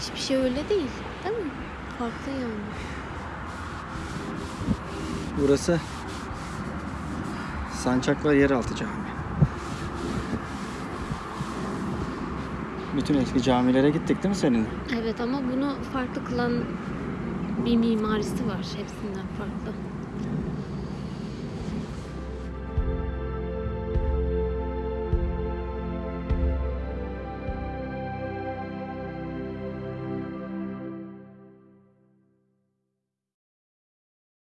Hiçbir şey öyle değil. Değil mi? Farklı yani. Burası Sancaklar Yeraltı Camii. Bütün eski camilere gittik değil mi senin? Evet ama bunu farklı kılan bir mimarisi var. Hepsinden farklı.